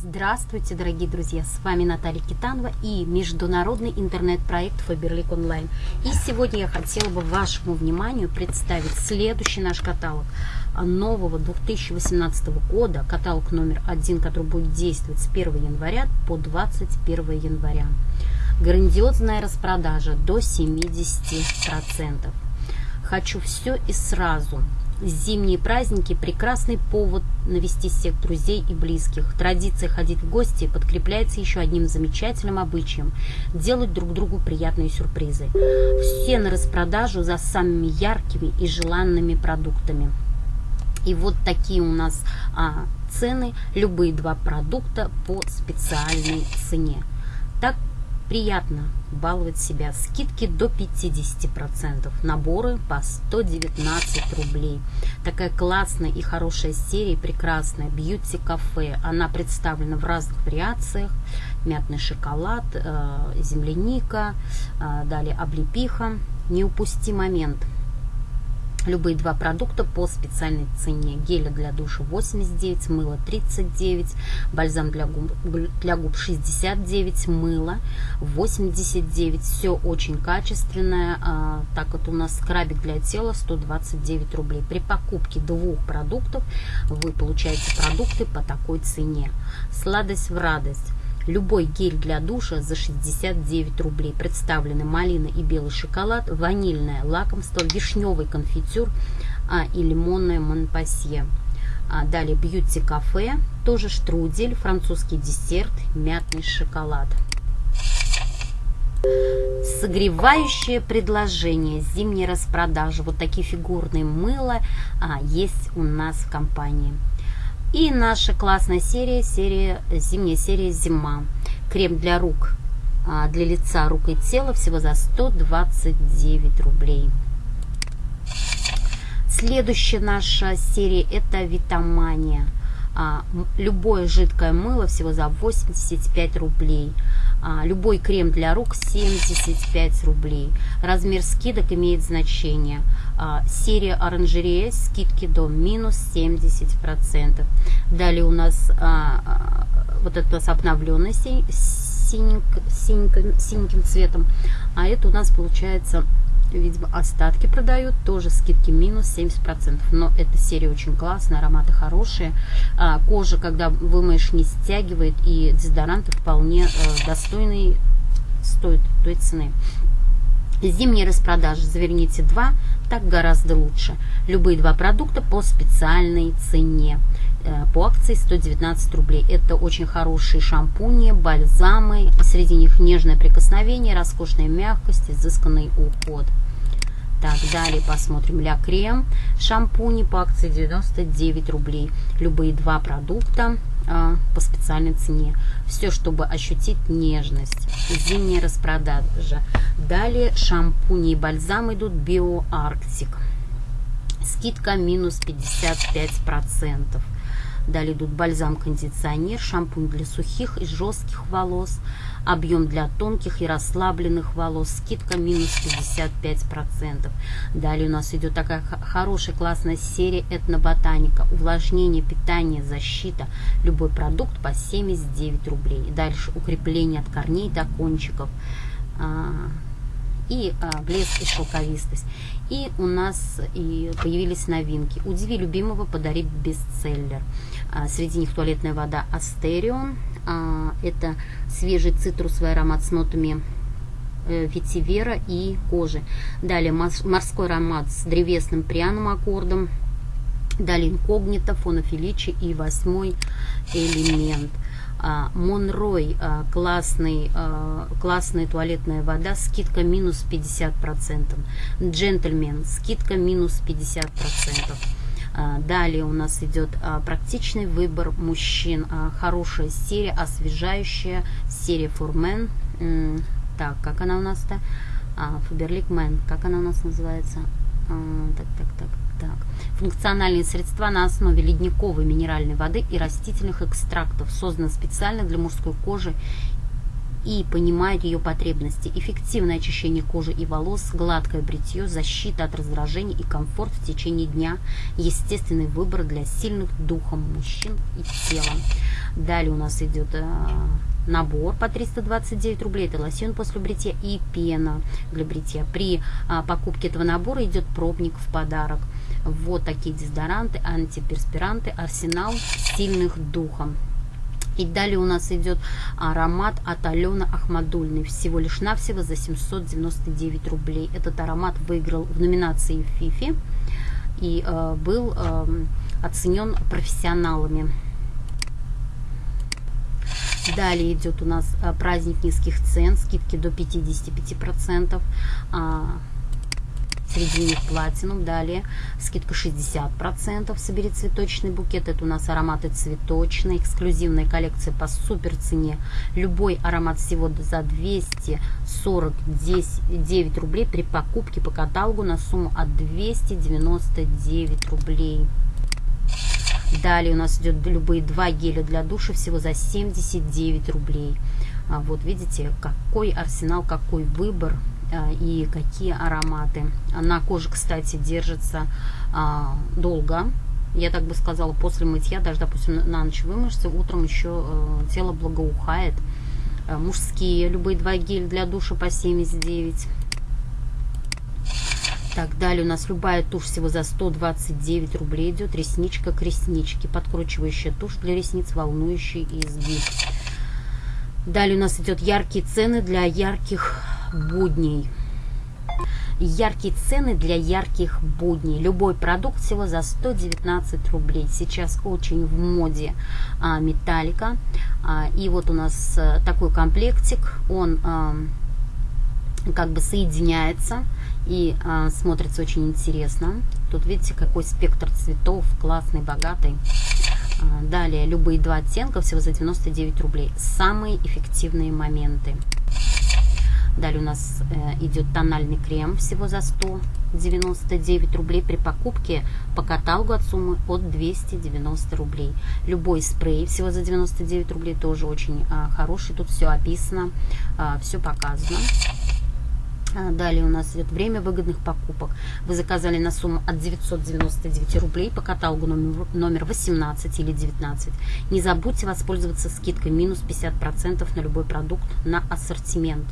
Здравствуйте, дорогие друзья! С вами Наталья Китанова и международный интернет-проект Фаберлик Онлайн. И сегодня я хотела бы вашему вниманию представить следующий наш каталог нового 2018 года, каталог номер один, который будет действовать с 1 января по 21 января. Грандиозная распродажа до 70%. Хочу все и сразу – Зимние праздники – прекрасный повод навести всех друзей и близких. Традиция ходить в гости подкрепляется еще одним замечательным обычаем – делать друг другу приятные сюрпризы. Все на распродажу за самыми яркими и желанными продуктами. И вот такие у нас а, цены, любые два продукта по специальной цене. Так приятно баловать себя. Скидки до 50%. Наборы по 119 рублей. Такая классная и хорошая серия, прекрасная. Бьюти кафе. Она представлена в разных вариациях. Мятный шоколад, э, земляника, э, далее облепиха. Не упусти момент. Любые два продукта по специальной цене. Геля для душа 89, мыло 39, бальзам для губ, для губ 69, мыло 89. Все очень качественное. А, так вот у нас скрабик для тела 129 рублей. При покупке двух продуктов вы получаете продукты по такой цене. Сладость в радость. Любой гель для душа за 69 рублей. Представлены малина и белый шоколад, ванильное лакомство, вишневый конфитюр а, и лимонное монпасье. А, далее бьюти кафе, тоже штрудель, французский десерт, мятный шоколад. Согревающее предложение, зимней распродажи. Вот такие фигурные мыла а, есть у нас в компании. И наша классная серия, серия зимняя серия «Зима». Крем для рук, а, для лица, рук и тела всего за 129 рублей. Следующая наша серия – это «Витамания». А, любое жидкое мыло всего за 85 рублей. А, любой крем для рук 75 рублей. Размер скидок имеет значение. А, серия оранжерея скидки до минус 70%. Далее у нас вот это у нас обновленный синеньким, синеньким цветом. А это у нас получается видимо, остатки продают, тоже скидки минус 70%. Но эта серия очень классная, ароматы хорошие. А, кожа, когда вымоешь, не стягивает, и дезодоранты вполне э, достойные, стоят той цены. Зимние распродажи заверните 2, так гораздо лучше. Любые два продукта по специальной цене. Э, по акции 119 рублей. Это очень хорошие шампуни, бальзамы. Среди них нежное прикосновение, роскошная мягкость, изысканный уход. Так, далее посмотрим Ля Крем. Шампуни по акции 99 рублей. Любые два продукта а, по специальной цене. Все, чтобы ощутить нежность. Зимняя распродажа. Далее шампуни и бальзам идут Арктик. Скидка минус 55%. Далее идут бальзам-кондиционер, шампунь для сухих и жестких волос, объем для тонких и расслабленных волос, скидка минус 55%. Далее у нас идет такая хорошая классная серия этноботаника, увлажнение, питание, защита, любой продукт по 79 рублей. И дальше укрепление от корней до кончиков а, и а, блеск и шелковистость. И у нас и появились новинки. Удиви любимого, подари бестселлер. А, среди них туалетная вода Астерион. А, это свежий цитрусовый аромат с нотами э, ветивера и кожи. Далее морской аромат с древесным пряным аккордом. Далее инкогнито, фонофиличи и восьмой элемент – а, Монрой, классный, классная туалетная вода, скидка минус 50%. Джентльмен, скидка минус 50%. Далее у нас идет практичный выбор мужчин. Хорошая серия, освежающая серия Фурмен. Так, как она у нас-то? Фаберлик Мэн. Как она у нас называется? Так, так, так. Так. Функциональные средства на основе ледниковой минеральной воды и растительных экстрактов созданы специально для мужской кожи и понимают ее потребности. Эффективное очищение кожи и волос, гладкое бритье, защита от раздражений и комфорт в течение дня. Естественный выбор для сильных духом мужчин и тела. Далее у нас идет э, набор по 329 рублей. Это лосьон после бритья и пена для бритья. При а, покупке этого набора идет пробник в подарок. Вот такие дезодоранты, антиперспиранты, арсенал сильных духом. И далее у нас идет аромат от Алены Ахмадульной. Всего лишь навсего за 799 рублей. Этот аромат выиграл в номинации ФИФИ и э, был э, оценен профессионалами. Далее идет у нас э, праздник низких цен, скидки до 55%. Среди них платинум. Далее скидка 60%. Собери цветочный букет. Это у нас ароматы цветочные. Эксклюзивная коллекция по супер цене. Любой аромат всего за 249 рублей при покупке по каталогу на сумму от 299 рублей. Далее у нас идет любые два геля для душа всего за 79 рублей. А вот видите, какой арсенал, какой выбор и какие ароматы. На коже, кстати, держится а, долго. Я так бы сказала, после мытья, даже, допустим, на ночь вымышься, утром еще э, тело благоухает. Э, мужские, любые два геля для душа по 79. Так, далее у нас любая тушь всего за 129 рублей идет. Ресничка к ресничке. Подкручивающая тушь для ресниц, волнующий изгиб. Далее у нас идет яркие цены для ярких будней. Яркие цены для ярких будней. Любой продукт всего за 119 рублей. Сейчас очень в моде а, металлика. А, и вот у нас а, такой комплектик. Он а, как бы соединяется и а, смотрится очень интересно. Тут видите, какой спектр цветов, классный, богатый. А, далее, любые два оттенка, всего за 99 рублей. Самые эффективные моменты. Далее у нас э, идет тональный крем всего за 199 рублей при покупке по каталогу от суммы от 290 рублей. Любой спрей всего за 99 рублей тоже очень э, хороший. Тут все описано, э, все показано. А, далее у нас идет время выгодных покупок. Вы заказали на сумму от 999 рублей по каталогу номер, номер 18 или 19. Не забудьте воспользоваться скидкой минус 50% на любой продукт на ассортимент.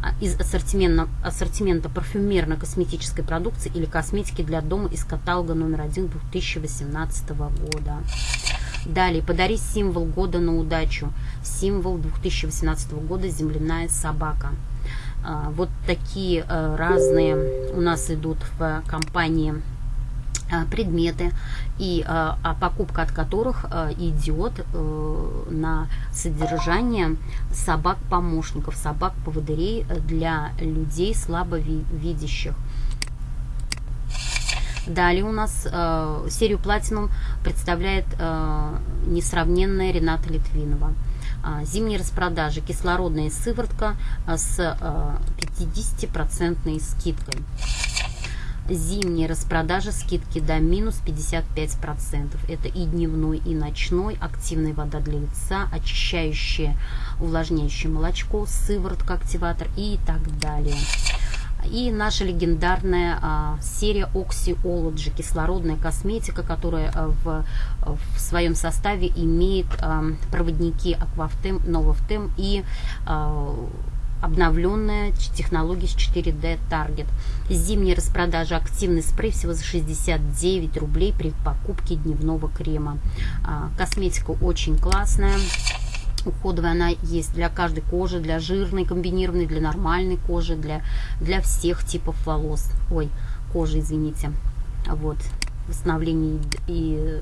А, из ассортимента, ассортимента парфюмерно-косметической продукции или косметики для дома из каталога номер 1 2018 года. Далее, подари символ года на удачу. Символ 2018 года «Земляная собака». А, вот такие э, разные у нас идут в компании предметы, и а, а покупка от которых э, идет на содержание собак-помощников, собак-поводырей для людей слабовидящих. Далее у нас э, серию Platinum представляет э, несравненная Рената Литвинова. А, зимние распродажи, кислородная сыворотка а, с 50% а, скидкой. Зимние распродажи, скидки до минус 55%. Это и дневной, и ночной. Активная вода для лица, очищающее, увлажняющее молочко, сыворотка, активатор и так далее. И наша легендарная а, серия Oxyology, кислородная косметика, которая а, в, в своем составе имеет а, проводники Aquafthem, Novofthem и а, обновленная технология с 4D Target. Зимняя распродажа активный спрей всего за 69 рублей при покупке дневного крема. А, косметика очень классная уходовая она есть для каждой кожи, для жирной, комбинированной, для нормальной кожи, для, для всех типов волос. Ой, кожи, извините. Вот, восстановление и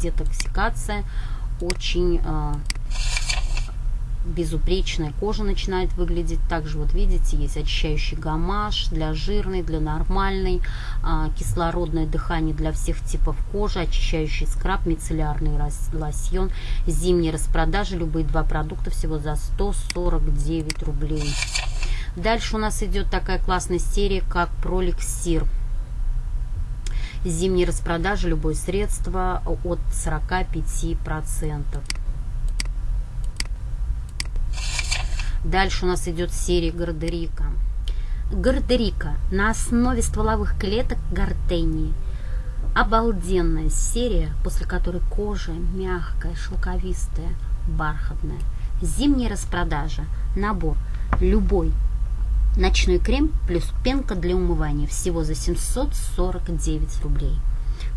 детоксикация очень э, безупречная кожа начинает выглядеть. Также вот видите, есть очищающий гамаш для жирной, для нормальной, а, кислородное дыхание для всех типов кожи, очищающий скраб, мицеллярный лосьон, зимние распродажи, любые два продукта всего за 149 рублей. Дальше у нас идет такая классная серия, как Проликсир. Зимние распродажи, любое средство от 45%. Дальше у нас идет серия Гардерика. Гардерика на основе стволовых клеток гортении. Обалденная серия, после которой кожа мягкая, шелковистая, бархатная. Зимняя распродажа. Набор любой ночной крем плюс пенка для умывания всего за 749 рублей.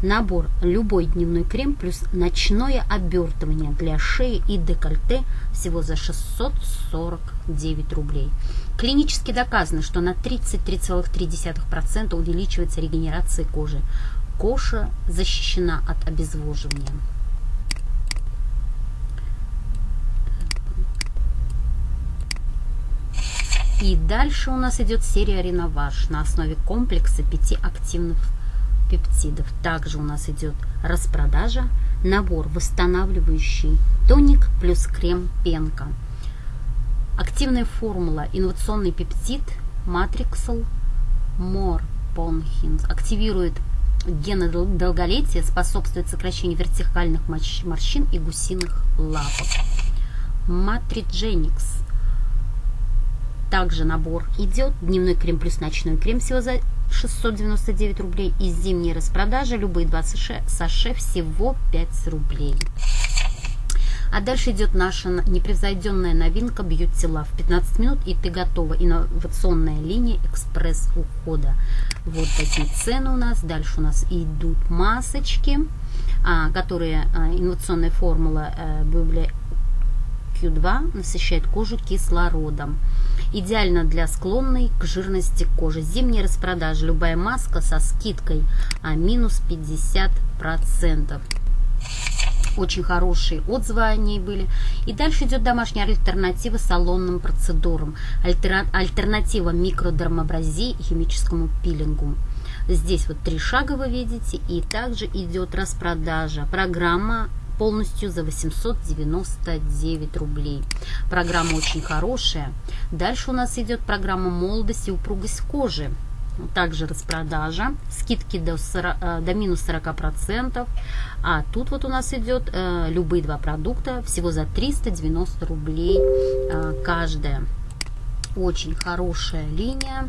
Набор любой дневной крем плюс ночное обертывание для шеи и декольте всего за 649 рублей. Клинически доказано, что на 33,3% увеличивается регенерация кожи. Кожа защищена от обезвоживания. И дальше у нас идет серия Реноваж на основе комплекса пяти активных пептидов. Также у нас идет распродажа, набор восстанавливающий тоник плюс крем пенка. Активная формула инновационный пептид Matrixal Morponhins активирует гены долголетия, способствует сокращению вертикальных морщин и гусиных лапок. Matrigenics также набор идет. Дневной крем плюс ночной крем всего за 699 рублей. И зимние распродажи, любые 20 саше, всего 5 рублей. А дальше идет наша непревзойденная новинка Beauty Love. 15 минут и ты готова. Инновационная линия экспресс-ухода. Вот такие цены у нас. Дальше у нас идут масочки, а, которые а, инновационная формула а, Q2 насыщает кожу кислородом. Идеально для склонной к жирности кожи. Зимняя распродажа. Любая маска со скидкой а минус 50%. Очень хорошие отзывы о ней были. И дальше идет домашняя альтернатива салонным процедурам. Альтер... Альтернатива микродермабразии и химическому пилингу. Здесь вот три шага вы видите. И также идет распродажа. Программа полностью за 899 рублей. Программа очень хорошая. Дальше у нас идет программа молодость и упругость кожи. Также распродажа, скидки до, 40, э, до минус 40%. А тут вот у нас идет э, любые два продукта всего за 390 рублей э, каждая. Очень хорошая линия.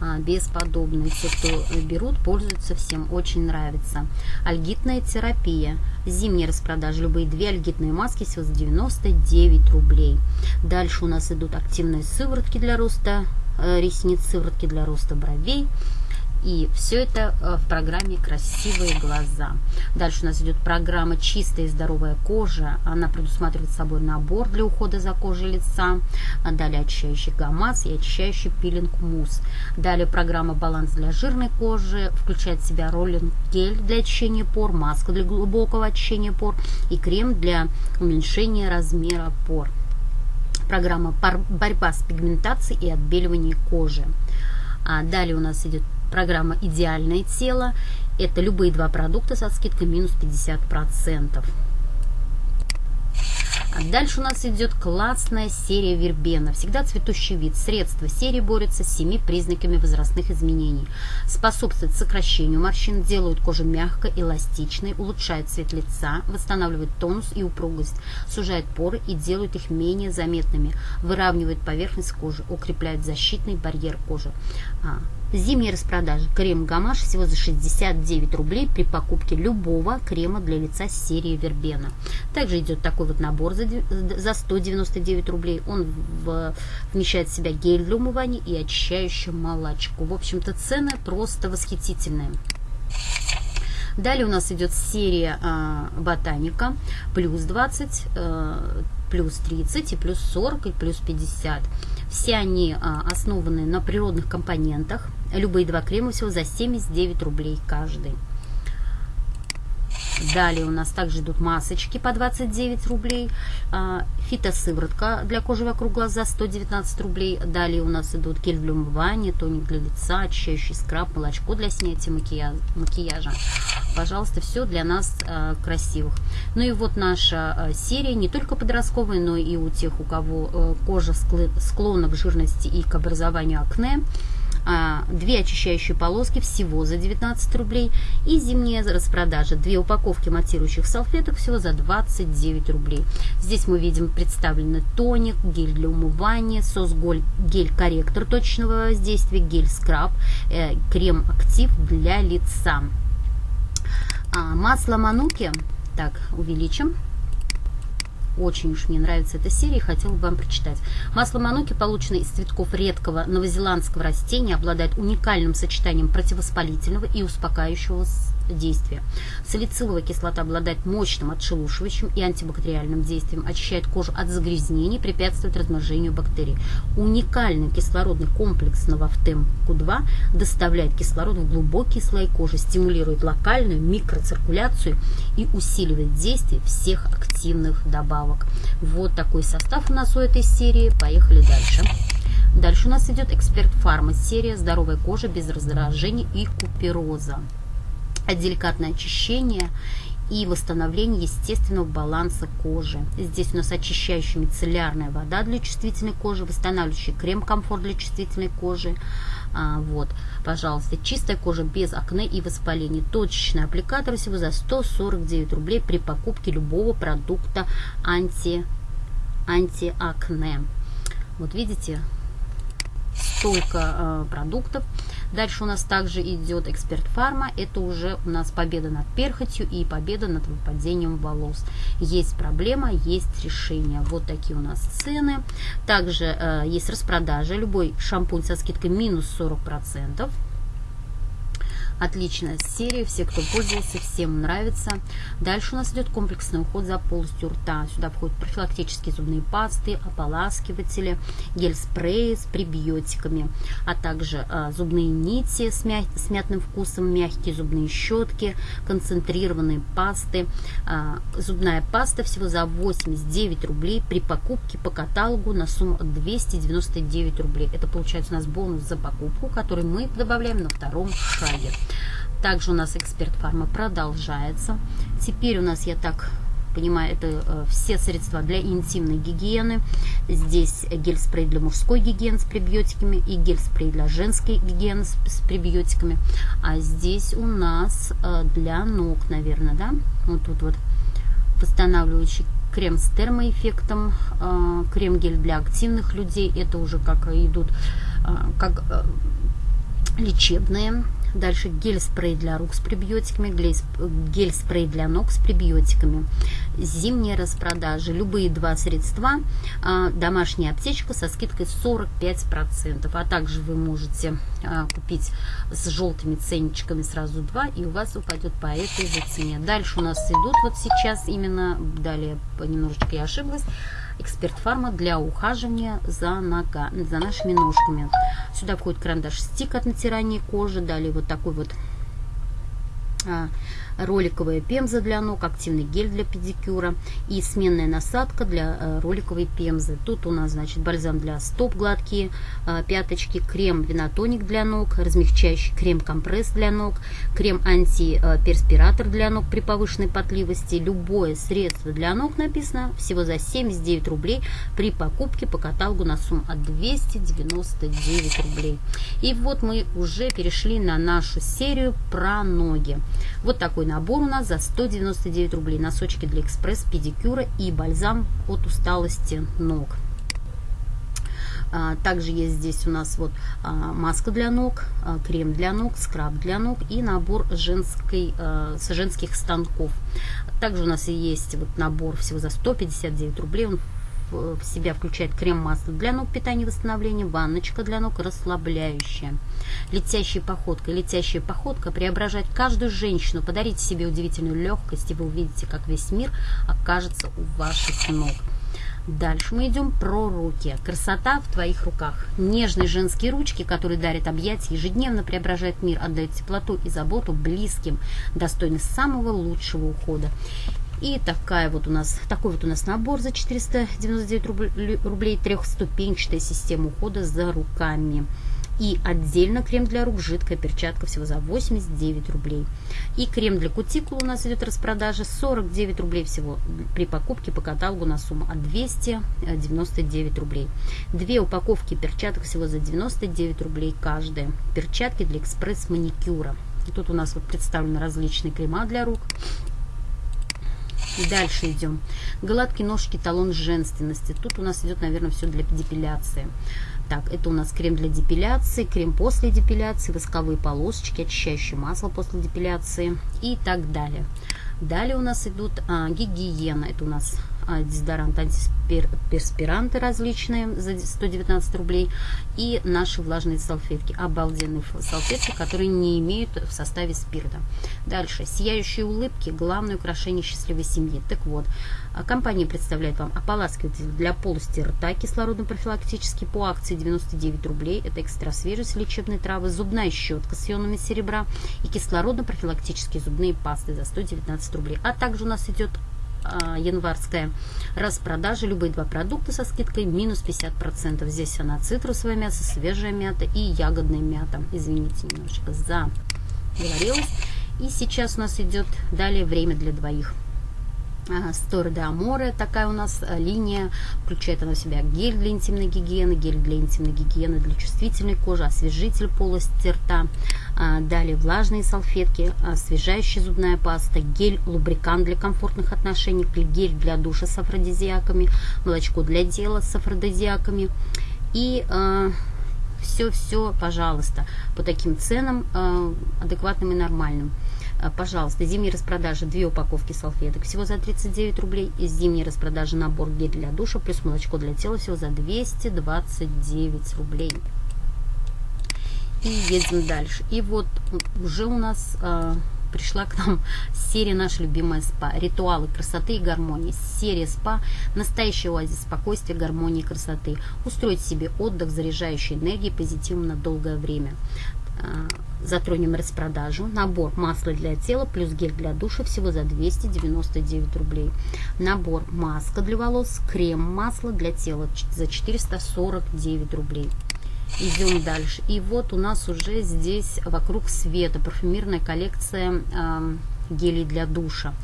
А, бесподобные. Все, кто берут, пользуются всем, очень нравится. Альгитная терапия. Зимняя распродажа. Любые две альгитные маски всего за 99 рублей. Дальше у нас идут активные сыворотки для роста э, ресниц, сыворотки для роста бровей. И все это э, в программе «Красивые глаза». Дальше у нас идет программа «Чистая и здоровая кожа». Она предусматривает собой набор для ухода за кожей лица. Далее очищающий гамаз и очищающий пилинг мусс. Далее программа «Баланс для жирной кожи». Включает в себя роллинг гель для очищения пор, маска для глубокого очищения пор и крем для уменьшения размера пор. Программа «Борьба с пигментацией и отбеливанием кожи». А далее у нас идет Программа «Идеальное тело» – это любые два продукта со скидкой минус 50%. А дальше у нас идет классная серия вербена. Всегда цветущий вид. Средства серии борются с семи признаками возрастных изменений. Способствует сокращению морщин, делают кожу мягкой, эластичной, улучшает цвет лица, восстанавливает тонус и упругость, сужает поры и делает их менее заметными, выравнивает поверхность кожи, укрепляет защитный барьер кожи. Зимняя распродажа. Крем Гамаш всего за 69 рублей при покупке любого крема для лица серии Вербена. Также идет такой вот набор за, за 199 рублей. Он вмещает в себя гель для умывания и очищающую молочку. В общем-то цены просто восхитительные. Далее у нас идет серия э, Ботаника, плюс 20, э, плюс 30 и плюс 40 и плюс 50. Все они а, основаны на природных компонентах. Любые два крема всего за 79 рублей каждый. Далее у нас также идут масочки по 29 рублей. А, фитосыворотка для кожи вокруг глаза 119 рублей. Далее у нас идут гель для умывания, тоник для лица, очищающий скраб, молочко для снятия макияжа. Пожалуйста, все для нас а, красивых. Ну и вот наша а, серия не только подростковая, но и у тех, у кого кожа склонна к жирности и к образованию акне. А, две очищающие полоски всего за 19 рублей и зимняя распродажа. Две упаковки матирующих салфеток всего за 29 рублей. Здесь мы видим представлены тоник, гель для умывания, сос-гель-корректор точного воздействия, гель-скраб, э, крем-актив для лица. А, масло Мануки, так, увеличим очень уж мне нравится эта серия, хотела бы вам прочитать. Масло мануки, полученное из цветков редкого новозеландского растения, обладает уникальным сочетанием противовоспалительного и успокаивающего действия. Салициловая кислота обладает мощным отшелушивающим и антибактериальным действием, очищает кожу от загрязнений, препятствует размножению бактерий. Уникальный кислородный комплекс Новофтем Q2 доставляет кислород в глубокие слои кожи, стимулирует локальную микроциркуляцию и усиливает действие всех активных добавок. Вот такой состав у нас у этой серии. Поехали дальше. Дальше у нас идет Эксперт Фарма серия «Здоровая кожа без раздражений и купероза» деликатное очищение и восстановление естественного баланса кожи. Здесь у нас очищающая мицеллярная вода для чувствительной кожи, восстанавливающий крем-комфорт для чувствительной кожи. А, вот, пожалуйста, чистая кожа без акне и воспалений. Точечный аппликатор всего за 149 рублей при покупке любого продукта анти, антиакне. Вот видите, столько э, продуктов. Дальше у нас также идет эксперт фарма. Это уже у нас победа над перхотью и победа над выпадением волос. Есть проблема, есть решение. Вот такие у нас цены. Также э, есть распродажа. Любой шампунь со скидкой минус 40%. Отличная серия, все, кто пользовался, всем нравится. Дальше у нас идет комплексный уход за полостью рта. Сюда входят профилактические зубные пасты, ополаскиватели, гель-спреи с пребиотиками, а также а, зубные нити с, мя с мятным вкусом, мягкие зубные щетки, концентрированные пасты. А, зубная паста всего за 89 рублей при покупке по каталогу на сумму 299 рублей. Это получается у нас бонус за покупку, который мы добавляем на втором шаге. Также у нас эксперт фарма продолжается. Теперь у нас, я так понимаю, это э, все средства для интимной гигиены. Здесь гель-спрей для мужской гигиены с пребиотиками и гель-спрей для женской гигиены с, пребиотиками. А здесь у нас э, для ног, наверное, да? Вот тут вот восстанавливающий крем с термоэффектом, э, крем-гель для активных людей. Это уже как идут, как лечебные Дальше гель-спрей для рук с пребиотиками, гель-спрей для ног с пребиотиками. Зимние распродажи. Любые два средства. А, домашняя аптечка со скидкой 45%. А также вы можете а, купить с желтыми ценничками сразу два, и у вас упадет по этой же цене. Дальше у нас идут вот сейчас именно, далее немножечко я ошиблась, Эксперт Фарма для ухаживания за, нога, за нашими ножками. Сюда входит карандаш стик от натирания кожи. Далее вот такой вот а, роликовая пемза для ног, активный гель для педикюра и сменная насадка для э, роликовой пемзы. Тут у нас, значит, бальзам для стоп гладкие, э, пяточки, крем винотоник для ног, размягчающий крем-компресс для ног, крем антиперспиратор для ног при повышенной потливости. Любое средство для ног написано всего за 79 рублей при покупке по каталогу на сумму от 299 рублей. И вот мы уже перешли на нашу серию про ноги. Вот такой набор у нас за 199 рублей. Носочки для экспресс, педикюра и бальзам от усталости ног. А, также есть здесь у нас вот а, маска для ног, а, крем для ног, скраб для ног и набор женской, с женских станков. Также у нас есть вот набор всего за 159 рублей. Он в себя включает крем-масло для ног питания и восстановления, ванночка для ног расслабляющая. Летящая походка. Летящая походка преображает каждую женщину. Подарите себе удивительную легкость, и вы увидите, как весь мир окажется у ваших ног. Дальше мы идем про руки. Красота в твоих руках. Нежные женские ручки, которые дарят объятия, ежедневно преображают мир, отдают теплоту и заботу близким, достойны самого лучшего ухода. И такая вот у нас, такой вот у нас набор за 499 рублей, трехступенчатая система ухода за руками. И отдельно крем для рук, жидкая перчатка всего за 89 рублей. И крем для кутикулы у нас идет распродажа 49 рублей всего при покупке по каталогу на сумму от 299 рублей. Две упаковки перчаток всего за 99 рублей каждая. Перчатки для экспресс-маникюра. Тут у нас вот представлены различные крема для рук. Дальше идем. Гладкие ножки, талон женственности. Тут у нас идет, наверное, все для депиляции. Так, это у нас крем для депиляции, крем после депиляции, восковые полосочки, очищающее масло после депиляции и так далее. Далее у нас идут а, гигиена. Это у нас дезодорант, антиперспиранты различные за 119 рублей и наши влажные салфетки. Обалденные салфетки, которые не имеют в составе спирта. Дальше. Сияющие улыбки. Главное украшение счастливой семьи. Так вот, а, компания представляет вам ополаскиватель для полости рта кислородно-профилактический по акции 99 рублей. Это экстра свежесть лечебной травы, зубная щетка с ионами серебра и кислородно-профилактические зубные пасты за 119 рублей. А также у нас идет январская распродажа. Любые два продукта со скидкой минус 50%. Здесь она цитрусовое мясо, свежая мята и ягодная мята. Извините, немножечко заговорилась. И сейчас у нас идет далее время для двоих. Стор де Аморе, такая у нас э, линия, включает она в себя гель для интимной гигиены, гель для интимной гигиены для чувствительной кожи, освежитель полости рта, а, далее влажные салфетки, освежающая зубная паста, гель, лубрикант для комфортных отношений, гель для душа с афродизиаками, молочко для тела с афродизиаками. И все-все, а, пожалуйста, по таким ценам а, адекватным и нормальным. А, пожалуйста, зимние распродажи, две упаковки салфеток всего за 39 рублей. Из зимней распродажи набор гель для душа плюс молочко для тела всего за 229 рублей. И едем дальше. И вот уже у нас э, пришла к нам серия наша любимая СПА. Ритуалы красоты и гармонии. Серия СПА. Настоящий оазис спокойствия, гармонии и красоты. Устроить себе отдых, заряжающий энергией позитивно долгое время. Э, затронем распродажу. Набор масла для тела плюс гель для душа всего за 299 рублей. Набор маска для волос, крем масло для тела за 449 рублей. Идем дальше. И вот у нас уже здесь вокруг света парфюмерная коллекция э, гелей для душа.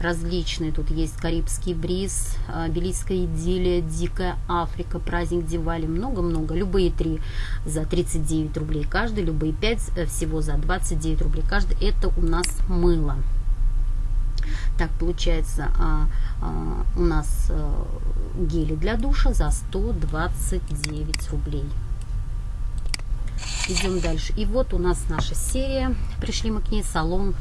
Различные. Тут есть Карибский бриз, а, Белийская идиллия, Дикая Африка, праздник Дивали. Много-много. Любые три за 39 рублей каждый. Любые пять э, всего за 29 рублей каждый. Это у нас мыло. Так, получается, а, а, у нас а, гели для душа за 129 рублей. Идем дальше. И вот у нас наша серия. Пришли мы к ней. Салон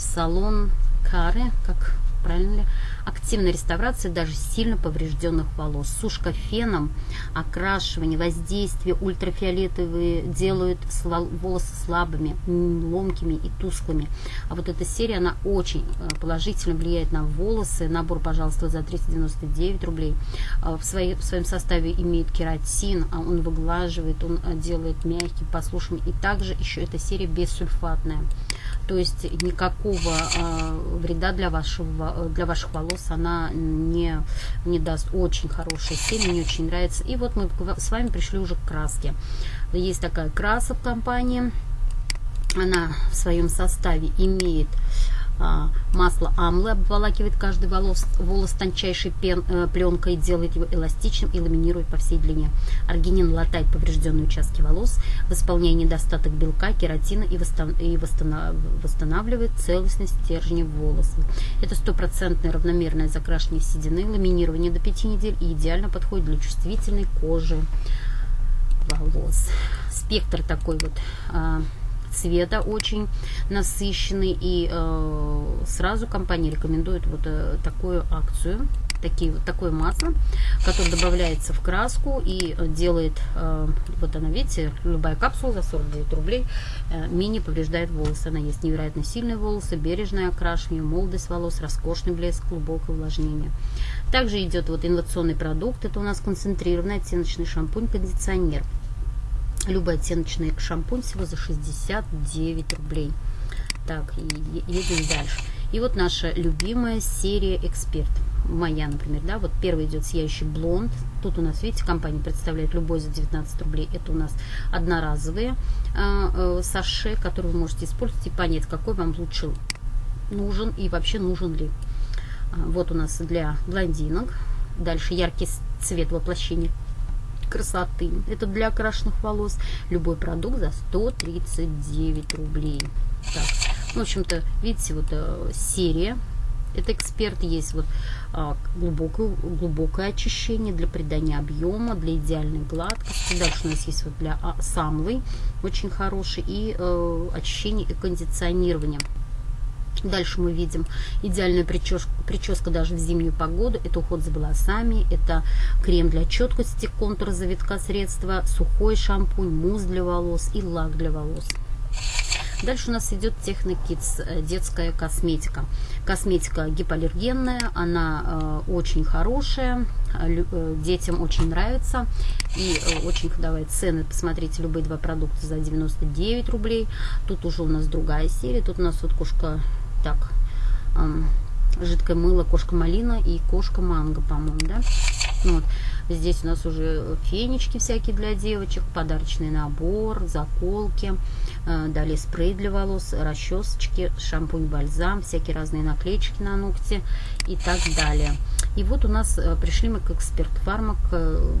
салон Каре, как правильно ли? Активная реставрация даже сильно поврежденных волос. Сушка феном, окрашивание, воздействие ультрафиолетовые делают волосы слабыми, ломкими и тусклыми. А вот эта серия, она очень э, положительно влияет на волосы. Набор, пожалуйста, за 399 рублей. А в, своей, в своем составе имеет кератин, а он выглаживает, он э, делает мягким, послушным. И также еще эта серия бессульфатная то есть никакого э, вреда для вашего для ваших волос она не не даст. Очень хорошая серия мне очень нравится. И вот мы с вами пришли уже к краске. Есть такая краса в компании. Она в своем составе имеет а, масло амлы обволакивает каждый волос, волос тончайшей пен, э, пленкой, делает его эластичным и ламинирует по всей длине. Аргинин латает поврежденные участки волос, восполняя недостаток белка, кератина и, восстан, и восстанов, восстанавливает целостность стержня волоса. Это стопроцентное равномерное закрашивание седины, ламинирование до 5 недель и идеально подходит для чувствительной кожи волос. Спектр такой вот а, цвета очень насыщенный. И э, сразу компания рекомендует вот э, такую акцию такие, вот такое масло, которое добавляется в краску и делает, э, вот она, видите, любая капсула за 49 рублей, э, мини повреждает волосы. Она есть невероятно сильные волосы, бережное окрашивание, молодость волос, роскошный блеск, глубокое увлажнение. Также идет вот инновационный продукт, это у нас концентрированный оттеночный шампунь-кондиционер любой оттеночный шампунь всего за 69 рублей. Так, едем дальше. И вот наша любимая серия «Эксперт» моя, например, да, вот первый идет сияющий блонд. Тут у нас, видите, компания представляет любой за 19 рублей. Это у нас одноразовые э, э, саше, которые вы можете использовать и понять, какой вам лучше нужен и вообще нужен ли. А, вот у нас для блондинок. Дальше яркий цвет воплощения красоты. Это для окрашенных волос. Любой продукт за 139 рублей. Так, в общем-то, видите, вот э, серия это эксперт, есть вот а, глубокое, глубокое очищение для придания объема, для идеальной гладкости. Дальше у нас есть вот для а, самлы очень хороший и э, очищение и кондиционирование. Дальше мы видим идеальную прическу, прическа даже в зимнюю погоду. Это уход за волосами, это крем для четкости, контур завитка средства, сухой шампунь, мусс для волос и лак для волос. Дальше у нас идет Технокидс, э, детская косметика. Косметика гипоаллергенная, она э, очень хорошая, э, э, детям очень нравится. И э, очень ходовые цены, посмотрите, любые два продукта за 99 рублей. Тут уже у нас другая серия, тут у нас вот кошка, так, жидкое мыло кошка малина и кошка манго, по-моему, да? Вот. Здесь у нас уже фенечки всякие для девочек, подарочный набор, заколки, э, далее спрей для волос, расчесочки, шампунь, бальзам, всякие разные наклеечки на ногти и так далее. И вот у нас э, пришли мы к эксперт фармак э,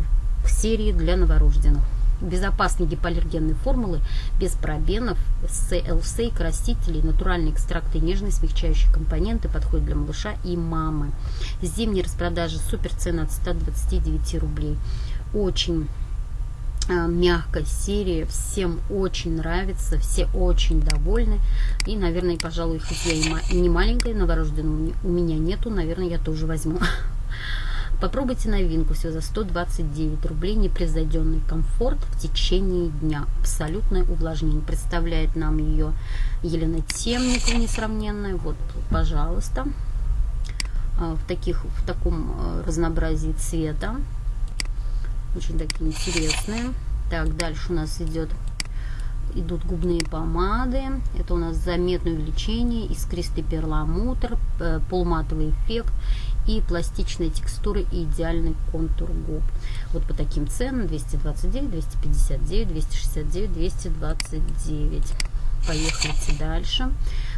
к серии для новорожденных безопасные гипоаллергенные формулы без пробенов, СЛС, красителей, натуральные экстракты, нежные смягчающие компоненты подходят для малыша и мамы. Зимние распродажи супер цена от 129 рублей. Очень а, мягкая серия, всем очень нравится, все очень довольны. И, наверное, пожалуй, хоть я и не маленькая, новорожденного у меня нету, наверное, я тоже возьму. Попробуйте новинку все за 129 рублей. Непревзойденный комфорт в течение дня. Абсолютное увлажнение. Представляет нам ее Елена Темникова несравненная. Вот, пожалуйста. А, в, таких, в таком а, разнообразии цвета. Очень такие интересные. Так, дальше у нас идет идут губные помады. Это у нас заметное увеличение, искристый перламутр, э, полуматовый эффект и пластичные текстуры и идеальный контур губ. Вот по таким ценам 229, 259, 269, 229. Поехали дальше.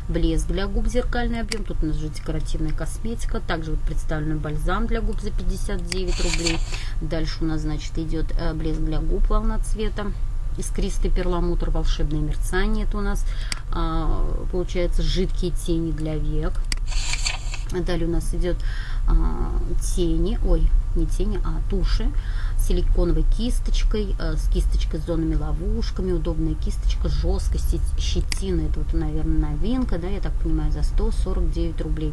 Блеск для губ, зеркальный объем. Тут у нас же декоративная косметика. Также вот представлен бальзам для губ за 59 рублей. Дальше у нас, значит, идет э, блеск для губ, волна цвета. Искристый перламутр, волшебное мерцание. Это у нас, а, получается, жидкие тени для век. Далее у нас идет тени, ой, не тени, а туши силиконовой кисточкой, а, с кисточкой с зонами ловушками, удобная кисточка, жесткость, щетина, это вот, наверное, новинка, да, я так понимаю, за 149 рублей.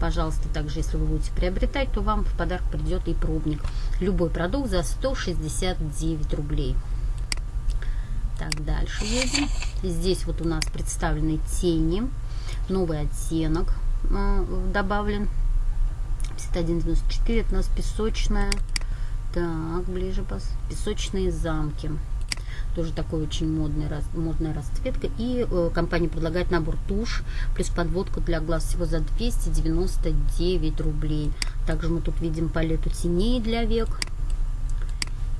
Пожалуйста, также, если вы будете приобретать, то вам в подарок придет и пробник. Любой продукт за 169 рублей. Так, дальше едем. Здесь вот у нас представлены тени, новый оттенок э, добавлен 51,94. Это у нас песочная. Так, ближе пос. Песочные замки. Тоже такой очень модный, модная расцветка. И э, компания предлагает набор тушь плюс подводку для глаз всего за 299 рублей. Также мы тут видим палету теней для век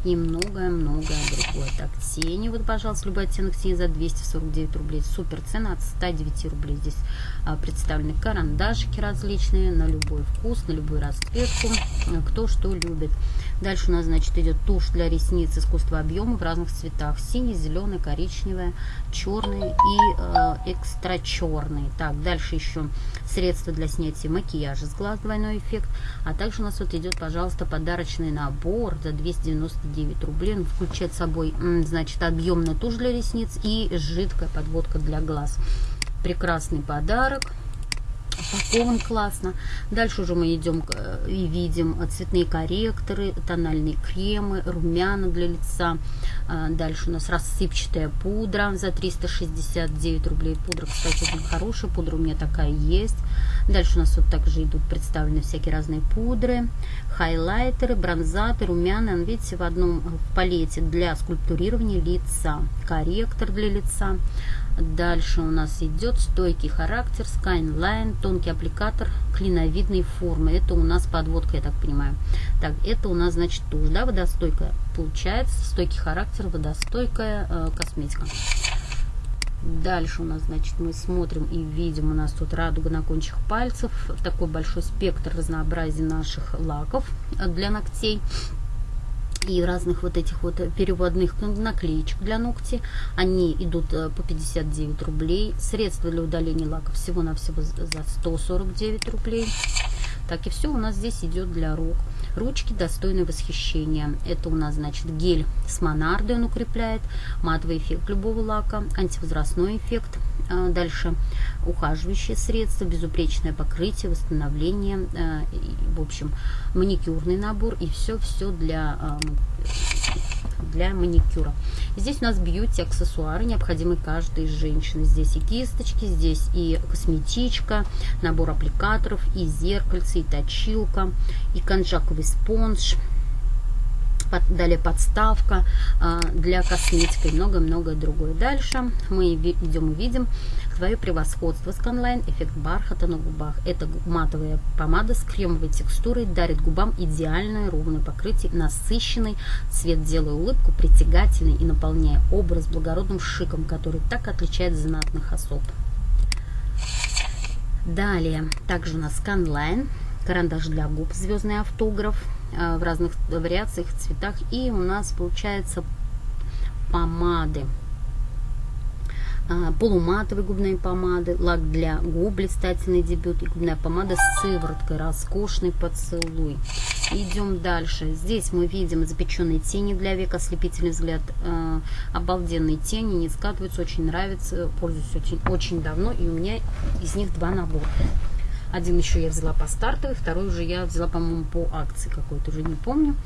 и многое-многое другое. Так, тени, вот, пожалуйста, любой оттенок тени за 249 рублей. Супер цена от 109 рублей. Здесь а, представлены карандашики различные на любой вкус, на любую расцветку, кто что любит. Дальше у нас, значит, идет тушь для ресниц искусства объема в разных цветах. Синий, зеленый, коричневый, черный и э, экстра черный. Так, дальше еще средства для снятия макияжа с глаз, двойной эффект. А также у нас вот идет, пожалуйста, подарочный набор за 299 рублей. Он включает собой, значит, объемная тушь для ресниц и жидкая подводка для глаз. Прекрасный подарок упакован классно. Дальше уже мы идем э, и видим цветные корректоры, тональные кремы, румяна для лица. А, дальше у нас рассыпчатая пудра за 369 рублей. Пудра, кстати, очень хорошая. Пудра у меня такая есть. Дальше у нас вот также идут представлены всякие разные пудры, хайлайтеры, бронзаторы, румяна. Видите, в одном в палете для скульптурирования лица. Корректор для лица Дальше у нас идет стойкий характер, Skyline, тонкий аппликатор клиновидной формы. Это у нас подводка, я так понимаю. Так, это у нас, значит, тушь, да, водостойкая. Получается, стойкий характер, водостойкая э, косметика. Дальше у нас, значит, мы смотрим и видим, у нас тут радуга на кончиках пальцев, такой большой спектр разнообразия наших лаков для ногтей и разных вот этих вот переводных наклеечек для ногтей. Они идут э, по 59 рублей. Средства для удаления лаков всего-навсего за 149 рублей. Так и все у нас здесь идет для рук. Ручки достойны восхищения. Это у нас, значит, гель с монардой он укрепляет, матовый эффект любого лака, антивозрастной эффект. А, дальше ухаживающие средства, безупречное покрытие, восстановление, а, в общем, маникюрный набор и все-все для а, для маникюра. Здесь у нас бьюти аксессуары, необходимые каждой женщины. Здесь и кисточки, здесь и косметичка, набор аппликаторов, и зеркальце, и точилка, и конжаковый спонж, далее подставка а, для косметики и много-много другое. Дальше мы идем и видим свое превосходство. SkyLine эффект бархата на губах. Это матовая помада с кремовой текстурой дарит губам идеальное ровное покрытие, насыщенный цвет, делая улыбку притягательной и наполняя образ благородным шиком, который так отличает знатных особ. Далее, также у нас SkyLine, карандаш для губ, звездный автограф, Э, в разных вариациях, цветах. И у нас получается помады. А, полуматовые губные помады, лак для губ, блистательный дебют и губная помада с сывороткой, роскошный поцелуй. Идем дальше. Здесь мы видим запеченные тени для век, ослепительный взгляд, э, обалденные тени, не скатываются, очень нравится, пользуюсь очень, очень давно, и у меня из них два набора. Один еще я взяла по стартовой, второй уже я взяла, по-моему, по акции какой-то, уже не помню.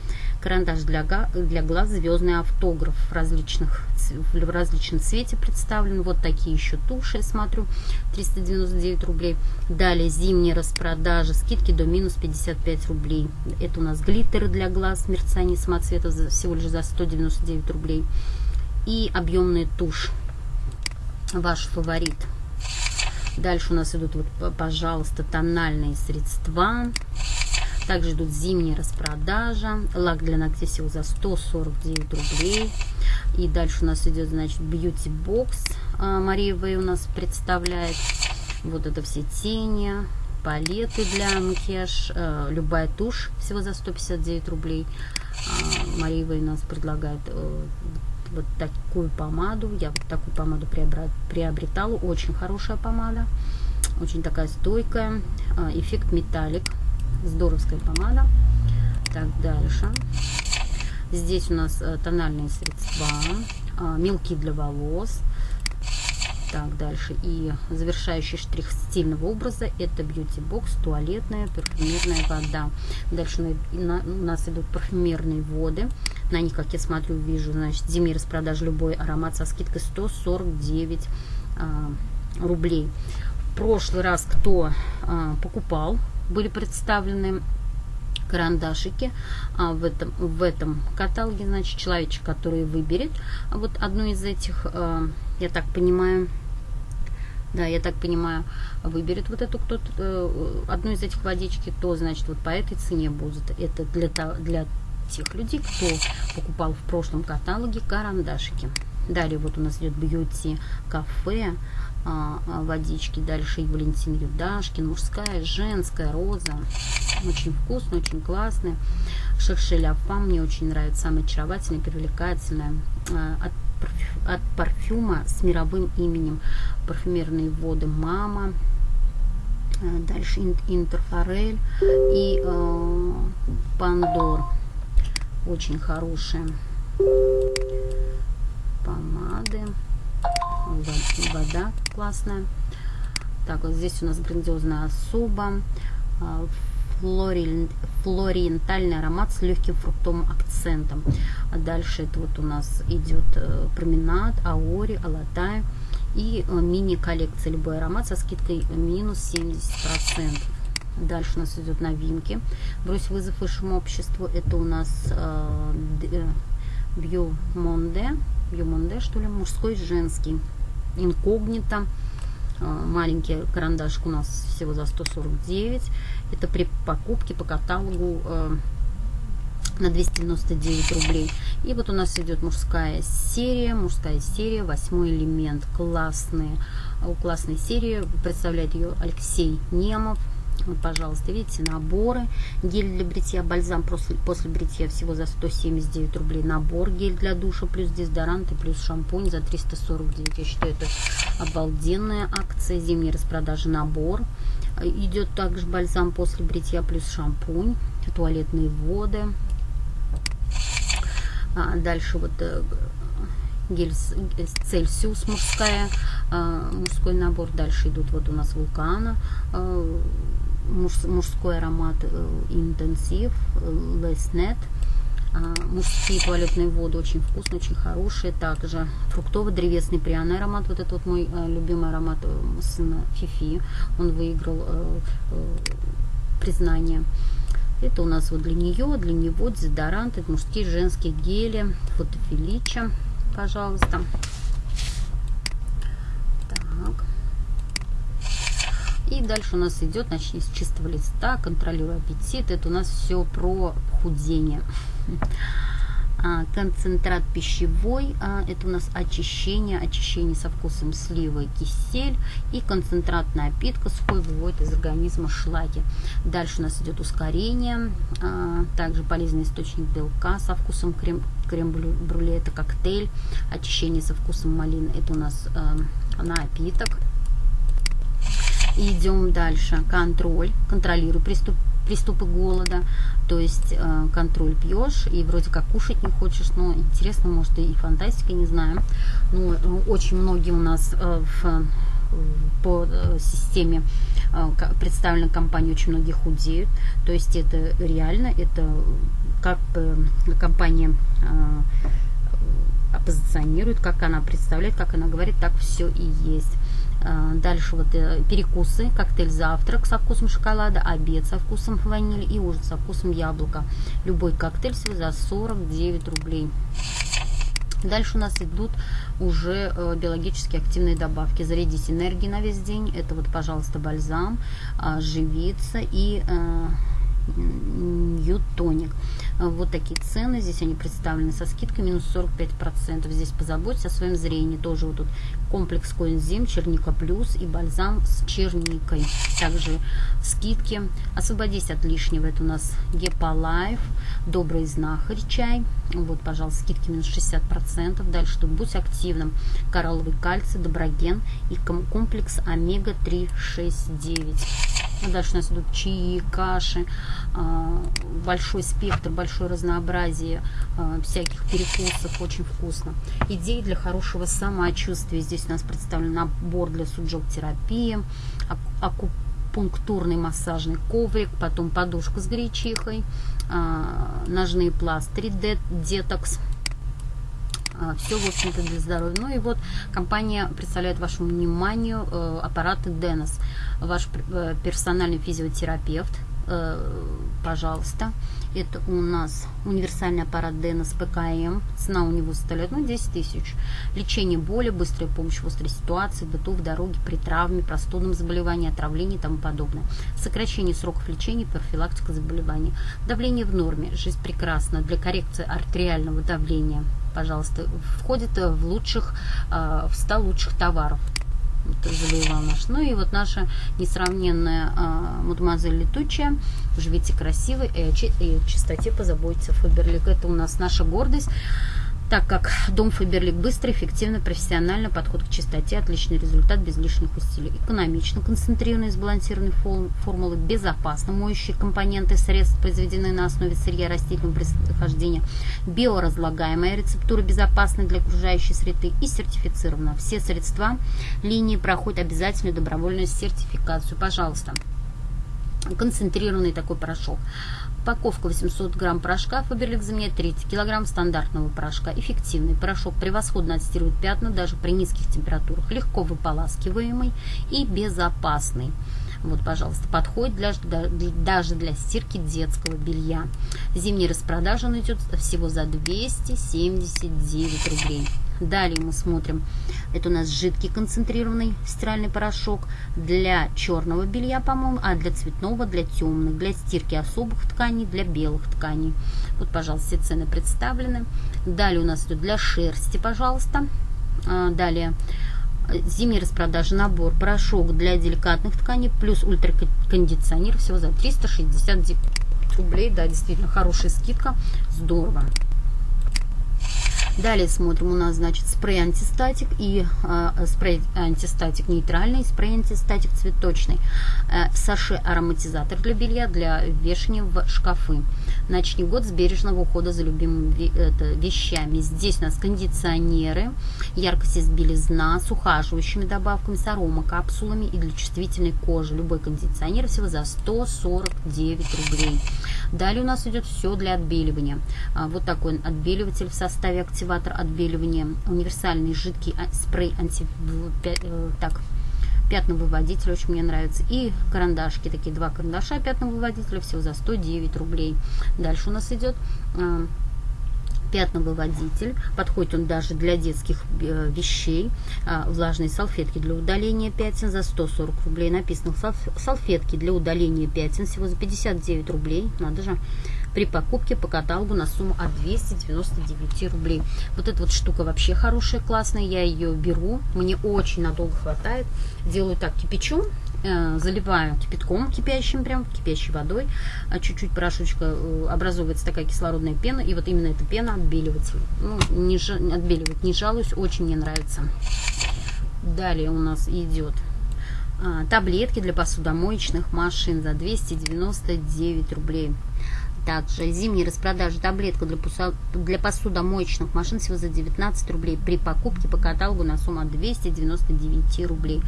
Карандаш для, для глаз, звездный автограф в, различных, в различном цвете представлен. Вот такие еще туши, я смотрю, 399 рублей. Далее зимняя распродажа, скидки до минус 55 рублей. Это у нас глиттеры для глаз, мерцание самоцвета всего лишь за 199 рублей. И объемная тушь, ваш фаворит – Дальше у нас идут, вот, пожалуйста, тональные средства. Также идут зимние распродажа. Лак для ногтей всего за 149 рублей. И дальше у нас идет, значит, Beauty Box. А, Мария Вэй у нас представляет. Вот это все тени, палеты для макияж, а, любая тушь всего за 159 рублей. А, Мария Вэй у нас предлагает э, вот такую помаду. Я вот такую помаду приобретала. Очень хорошая помада. Очень такая стойкая. А, эффект металлик. Здоровская помада. Так, дальше. Здесь у нас э, тональные средства. А, мелки для волос. Так, дальше. И завершающий штрих стильного образа это Box, туалетная парфюмерная вода. Дальше у нас идут парфюмерные воды. На них, как я смотрю, вижу, значит, зимние распродажи любой аромат со скидкой 149 а, рублей. В прошлый раз, кто а, покупал, были представлены карандашики а, в, этом, в этом каталоге, значит, человечек, который выберет вот одну из этих, а, я так понимаю, да, я так понимаю, выберет вот эту кто-то, э, одну из этих водички, то, значит, вот по этой цене будет. Это для, для тех людей, кто покупал в прошлом каталоге карандашики. Далее вот у нас идет бьюти кафе, а, а, водички. Дальше и Валентин Юдашкин, мужская, женская, роза. Очень вкусно, очень классная. Шершеля Фам мне очень нравится, самая очаровательная, привлекательная. А, от, от парфюма с мировым именем парфюмерные воды «Мама». Дальше Интерфорель и э, Пандор очень хорошие помады вода классная так вот здесь у нас грандиозная особа а, флори, флориентальный аромат с легким фруктовым акцентом а дальше это вот у нас идет э, променад аори алатай и э, мини коллекция любой аромат со скидкой минус 70 процентов Дальше у нас идет новинки. Брось вызов высшему обществу. Это у нас э, Beau Monde. Beau Monde, что ли, мужской, женский. инкогнито. А, маленький карандашик у нас всего за 149. Это при покупке по каталогу а, на 299 рублей. И вот у нас идет мужская серия, мужская серия, восьмой элемент, классные, классная серия, представляет ее Алексей Немов. Вот, пожалуйста, видите, наборы. Гель для бритья, бальзам после, после бритья всего за 179 рублей. Набор гель для душа, плюс дезодорант и плюс шампунь за 349. Я считаю, это обалденная акция. Зимней распродажи набор. Идет также бальзам после бритья, плюс шампунь, туалетные воды. А дальше вот э, гель Цельсиус мужская, а, мужской набор. Дальше идут вот у нас вулкана, а, мужской аромат э, интенсив, леснет. Мужские туалетные воды очень вкусные, очень хорошие. Также фруктово-древесный пряный аромат. Вот это вот мой э, любимый аромат сына Фифи. Он выиграл признание. Это у нас вот для нее, для него дезодорант, это мужские, женские гели, фотофилича, пожалуйста. Так. И дальше у нас идет, начни с чистого листа, контролируя аппетит. Это у нас все про худение. А, концентрат пищевой, а, это у нас очищение, очищение со вкусом сливы, кисель и концентрат напитка сухой выводит из организма шлаки. Дальше у нас идет ускорение, а, также полезный источник белка со вкусом крем, крем-брюле, это коктейль, очищение со вкусом малины, это у нас напиток. Идем дальше, контроль, контролирую приступ приступы голода, то есть э, контроль пьешь и вроде как кушать не хочешь, но интересно, может и фантастика, не знаю. Но э, очень многие у нас э, в, по системе представлена компания, очень многие худеют, то есть это реально, это как компания оппозиционирует, как она представляет, как она говорит, так все и есть. А, дальше вот э, перекусы, коктейль завтрак со вкусом шоколада, обед со вкусом ванили и ужин со вкусом яблока. Любой коктейль всего за 49 рублей. Дальше у нас идут уже э, биологически активные добавки. Зарядить энергии на весь день. Это вот, пожалуйста, бальзам, а, живица и э, Ютоник. Вот такие цены. Здесь они представлены со скидкой минус 45%. Здесь позаботьтесь о своем зрении. Тоже вот тут комплекс коэнзим, черника плюс и бальзам с черникой. Также скидки. Освободись от лишнего. Это у нас Геполайф, Добрый знахарь чай. Вот, пожалуйста, скидки минус 60%. Дальше тут будь активным. Коралловый кальций, доброген и комплекс омега-3, 6, 9. Дальше у нас идут чаи, каши, а, большой спектр, большое разнообразие а, всяких перекусов, очень вкусно. Идеи для хорошего самочувствия. Здесь у нас представлен набор для суджок-терапии, акупунктурный массажный коврик, потом подушка с гречихой, а, ножные пластыри, детокс, все, в общем-то, для здоровья. Ну и вот компания представляет вашему вниманию э, аппараты Денос. Ваш э, персональный физиотерапевт, э, пожалуйста. Это у нас универсальный аппарат Денос ПКМ. Цена у него составляет ну, 10 тысяч. Лечение боли, быстрая помощь в острой ситуации, быту, в дороге, при травме, простудном заболевании, отравлении и тому подобное. Сокращение сроков лечения, профилактика заболеваний. Давление в норме. Жизнь прекрасна. Для коррекции артериального давления пожалуйста, входит в лучших, а, в 100 лучших товаров. Завоевал наш. Ну и вот наша несравненная а, мадемуазель летучая. Живите красиво и о чистоте позаботиться Фаберлик. Это у нас наша гордость так как дом Фаберлик быстро, эффективно, профессионально, подход к чистоте, отличный результат без лишних усилий. Экономично, концентрированные, сбалансированные формулы, безопасно, моющие компоненты средств, произведенные на основе сырья растительного происхождения, биоразлагаемая рецептура безопасна для окружающей среды и сертифицирована. Все средства линии проходят обязательную добровольную сертификацию. Пожалуйста концентрированный такой порошок. Упаковка 800 грамм порошка Фаберлик заменяет 30 килограмм стандартного порошка. Эффективный порошок превосходно отстирывает пятна даже при низких температурах, легко выполаскиваемый и безопасный. Вот, пожалуйста, подходит для, даже для стирки детского белья. Зимняя распродажа идет всего за 279 рублей. Далее мы смотрим, это у нас жидкий концентрированный стиральный порошок для черного белья, по-моему, а для цветного, для темных, для стирки особых тканей, для белых тканей. Вот, пожалуйста, все цены представлены. Далее у нас идет для шерсти, пожалуйста. А, далее зимней распродажи набор порошок для деликатных тканей плюс ультракондиционер всего за 360 рублей. Да, действительно, хорошая скидка. Здорово. Далее смотрим, у нас, значит, спрей антистатик и э, спрей антистатик нейтральный, спрей антистатик цветочный, э, саше ароматизатор для белья, для вешания в шкафы. Начни год с бережного ухода за любимыми вещами. Здесь у нас кондиционеры, яркость из белизна с ухаживающими добавками, с аромакапсулами и для чувствительной кожи. Любой кондиционер всего за 149 рублей. Далее у нас идет все для отбеливания. А, вот такой отбеливатель в составе активатор отбеливания, универсальный жидкий а, спрей анти... Э, так, пятновыводитель, очень мне нравится. И карандашки, такие два карандаша пятновыводителя, всего за 109 рублей. Дальше у нас идет а, пятновыводитель. Подходит он даже для детских э, вещей. А, влажные салфетки для удаления пятен за 140 рублей. Написано салфетки для удаления пятен всего за 59 рублей. Надо же при покупке по каталогу на сумму от 299 рублей. Вот эта вот штука вообще хорошая, классная, я ее беру, мне очень надолго хватает. Делаю так, кипячу, заливаю кипятком кипящим, прям кипящей водой, а чуть-чуть порошочка э, образовывается такая кислородная пена, и вот именно эта пена отбеливается. Ну, не, не жалуюсь, очень мне нравится. Далее у нас идет а, таблетки для посудомоечных машин за 299 рублей. Также зимние распродажи таблетка для, посудомоечных машин всего за 19 рублей при покупке по каталогу на сумму от 299 рублей.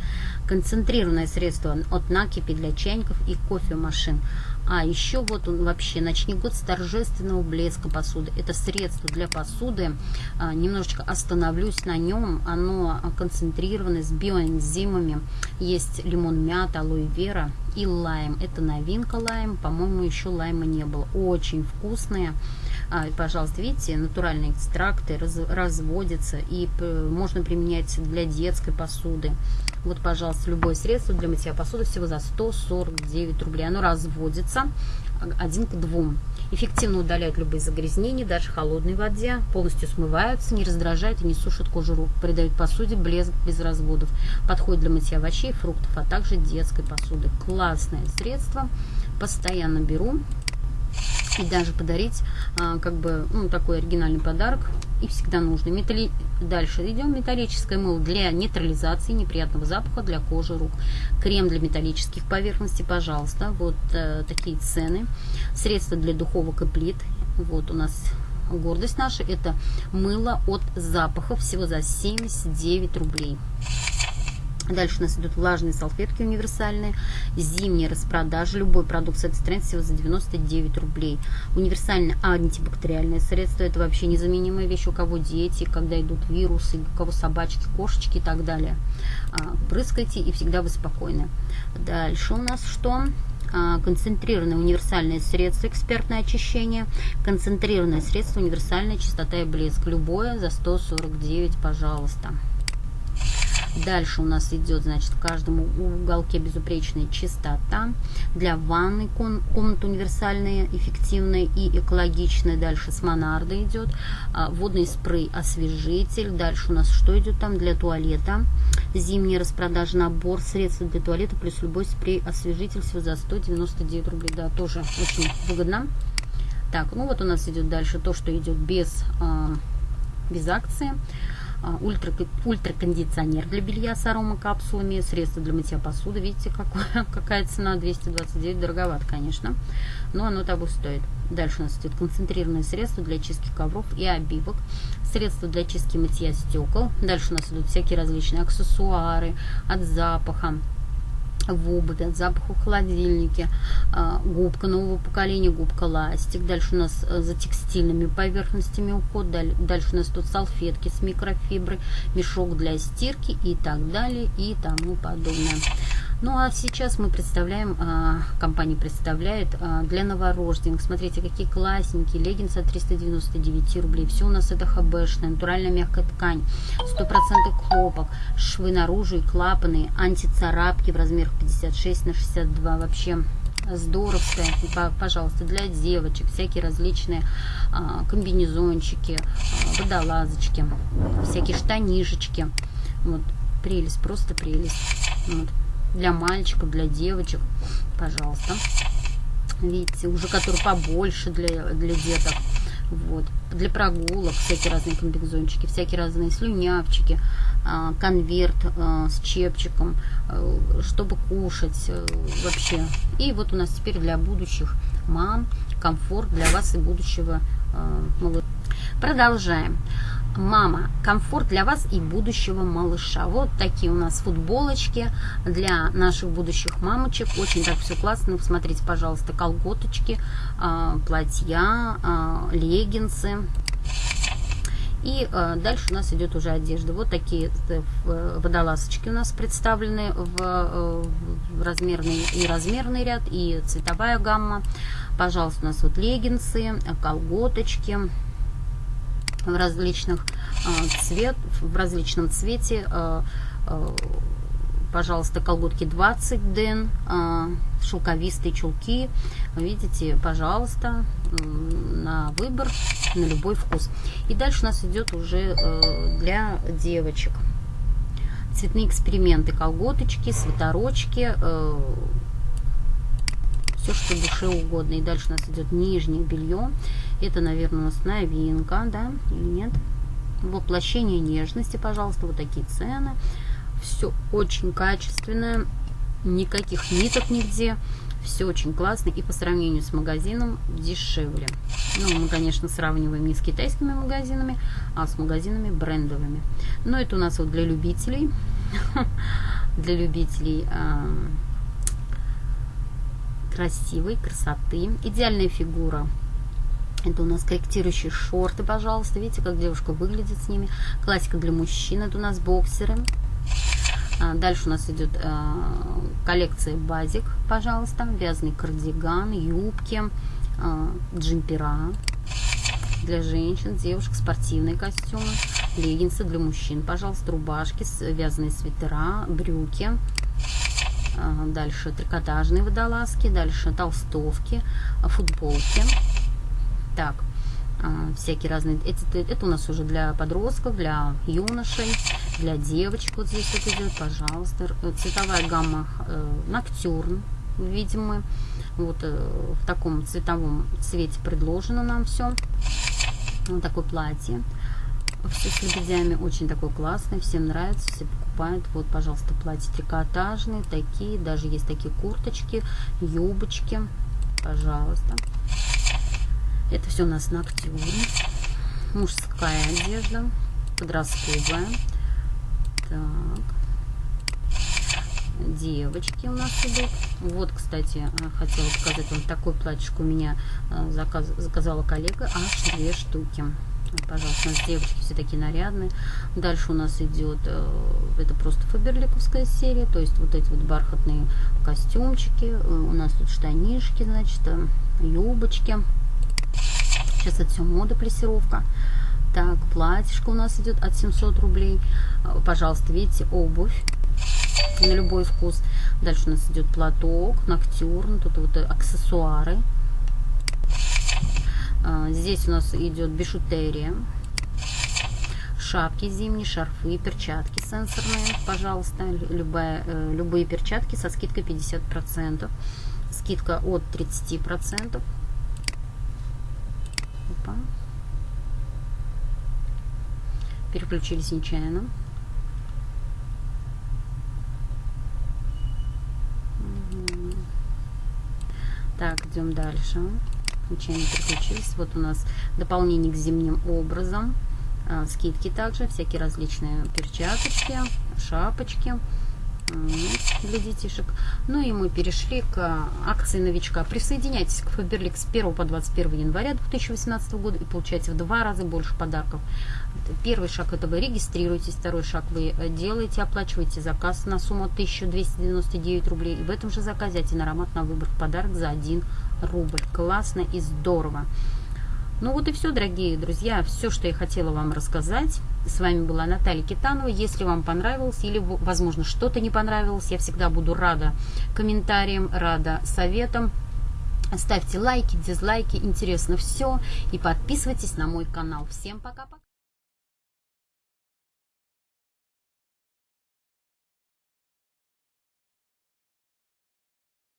Концентрированное средство от накипи для чайников и кофемашин а еще вот он вообще начни год с торжественного блеска посуды. Это средство для посуды. А, немножечко остановлюсь на нем. Оно концентрировано с биоэнзимами. Есть лимон мята, алоэ вера и лайм. Это новинка лайм. По-моему, еще лайма не было. Очень вкусные. А, пожалуйста, видите, натуральные экстракты раз, разводятся и можно применять для детской посуды. Вот, пожалуйста, любое средство для мытья посуды всего за 149 рублей. Оно разводится один к двум. Эффективно удаляет любые загрязнения, даже в холодной воде. Полностью смываются, не раздражает и не сушит кожу рук. Придает посуде блеск без разводов. Подходит для мытья овощей, фруктов, а также детской посуды. Классное средство. Постоянно беру и даже подарить а, как бы ну, такой оригинальный подарок и всегда нужно. Металли... Дальше идем металлическое мыло для нейтрализации неприятного запаха для кожи рук. Крем для металлических поверхностей, пожалуйста. Вот э, такие цены. Средства для духовок и плит. Вот у нас гордость наша. Это мыло от запахов всего за 79 рублей. Дальше у нас идут влажные салфетки универсальные, зимние распродажи, любой продукт с этой страницы всего за 99 рублей. Универсальное антибактериальное средство, это вообще незаменимая вещь, у кого дети, когда идут вирусы, у кого собачки, кошечки и так далее. А, прыскайте и всегда вы спокойны. Дальше у нас что? А, концентрированное универсальное средство экспертное очищение, концентрированное средство универсальная чистота и блеск. Любое за 149, пожалуйста. Дальше у нас идет, значит, в каждом уголке безупречная чистота. Для ванной комната универсальная, эффективная и экологичная. Дальше с Монарда идет. А, водный спрей освежитель. Дальше у нас что идет там для туалета? Зимняя распродажа набор средств для туалета плюс любой спрей освежитель всего за 199 рублей. Да, тоже очень выгодно. Так, ну вот у нас идет дальше то, что идет без, а, без акции. А, ультра, ультракондиционер для белья с аромакапсулами, средство для мытья посуды. Видите, какое, какая цена? 229, дороговато, конечно, но оно того стоит. Дальше у нас идет концентрированное средство для чистки ковров и обивок, средство для чистки мытья стекол. Дальше у нас идут всякие различные аксессуары от запаха, в обуви, от в холодильнике, а, губка нового поколения, губка ластик. Дальше у нас э, за текстильными поверхностями уход, дальше у нас тут салфетки с микрофиброй, мешок для стирки и так далее и тому подобное. Ну а сейчас мы представляем, а, компания представляет а, для новорожденных. Смотрите, какие классненькие леггинсы от 399 рублей. Все у нас это хбшная, натуральная мягкая ткань, 100% хлопок, швы наружу и клапаны, антицарапки в размерах 56 на 62. Вообще здоровская, пожалуйста, для девочек, всякие различные а, комбинезончики, водолазочки, всякие штанишечки. Вот, прелесть, просто прелесть. Вот для мальчиков, для девочек, пожалуйста. Видите, уже который побольше для, для деток. Вот. Для прогулок всякие разные комбинезончики, всякие разные слюнявчики, а, конверт а, с чепчиком, а, чтобы кушать вообще. И вот у нас теперь для будущих мам комфорт для вас и будущего малыша. Продолжаем. Мама, комфорт для вас и будущего малыша. Вот такие у нас футболочки для наших будущих мамочек. Очень так все классно. Смотрите, пожалуйста, колготочки, а, платья, а, леггинсы. И э, дальше у нас идет уже одежда. Вот такие э, водолазочки у нас представлены э, в размерный и размерный ряд, и цветовая гамма. Пожалуйста, у нас вот леггинсы, колготочки, в различных а, цвет, в различном цвете. А, а, пожалуйста, колготки 20 ден, шелковистые чулки. Видите, пожалуйста, на выбор, на любой вкус. И дальше у нас идет уже для девочек. Цветные эксперименты, колготочки, свитерочки, все, что душе угодно. И дальше у нас идет нижнее белье. Это, наверное, у нас новинка, да, или нет? Воплощение нежности, пожалуйста, вот такие цены. Все очень качественное, никаких ниток нигде. Все очень классно и по сравнению с магазином дешевле. Ну, мы, конечно, сравниваем не с китайскими магазинами, а с магазинами брендовыми. Но это у нас вот для любителей, для любителей красивой красоты. Идеальная фигура. Это у нас корректирующие шорты, пожалуйста. Видите, как девушка выглядит с ними. Классика для мужчин. Это у нас боксеры. А, дальше у нас идет а, коллекция базик, пожалуйста. Вязаный кардиган, юбки, а, джемпера для женщин, девушек, спортивные костюмы, леггинсы для мужчин, пожалуйста, рубашки, вязаные свитера, брюки, дальше трикотажные водолазки, дальше толстовки, футболки. Так, всякие разные, это, это у нас уже для подростков, для юношей, для девочек вот здесь вот идет, пожалуйста, цветовая гамма э, ноктюрн, видим мы, вот э, в таком цветовом цвете предложено нам все, вот такое платье, все с лебедями, очень такой классный, всем нравится, все покупают. Вот, пожалуйста, платья трикотажные, такие, даже есть такие курточки, юбочки, пожалуйста. Это все у нас на актюре. Мужская одежда, подростковая. Так. Девочки у нас идут. Вот, кстати, хотела показать вам такой платьишко у меня э, заказ, заказала коллега. Аж две штуки. Пожалуйста, у нас девочки все такие нарядные. Дальше у нас идет, э, это просто фаберликовская серия, то есть вот эти вот бархатные костюмчики. Э, у нас тут штанишки, значит, э, юбочки. Сейчас это все мода, плессировка. Так, платьишко у нас идет от 700 рублей. Пожалуйста, видите, обувь на любой вкус. Дальше у нас идет платок, ноктюрн, тут вот аксессуары а, здесь у нас идет бижутерия. Шапки зимние, шарфы, перчатки сенсорные, пожалуйста. Любая, э, любые перчатки со скидкой 50%. Скидка от 30%. Опа. Переключились нечаянно. Так, идем дальше случайно переключились. Вот у нас дополнение к зимним образом. А, скидки также, всякие различные перчаточки, шапочки. Для детишек. Ну и мы перешли к акции новичка. Присоединяйтесь к Faberlic с 1 по 21 января 2018 года и получайте в два раза больше подарков. Первый шаг это вы регистрируетесь, второй шаг вы делаете, оплачиваете заказ на сумму 1299 рублей. И в этом же заказе один аромат на выбор подарок за 1 рубль. Классно и здорово. Ну вот и все, дорогие друзья, все, что я хотела вам рассказать. С вами была Наталья Китанова. Если вам понравилось или, возможно, что-то не понравилось, я всегда буду рада комментариям, рада советам. Ставьте лайки, дизлайки, интересно все. И подписывайтесь на мой канал. Всем пока-пока.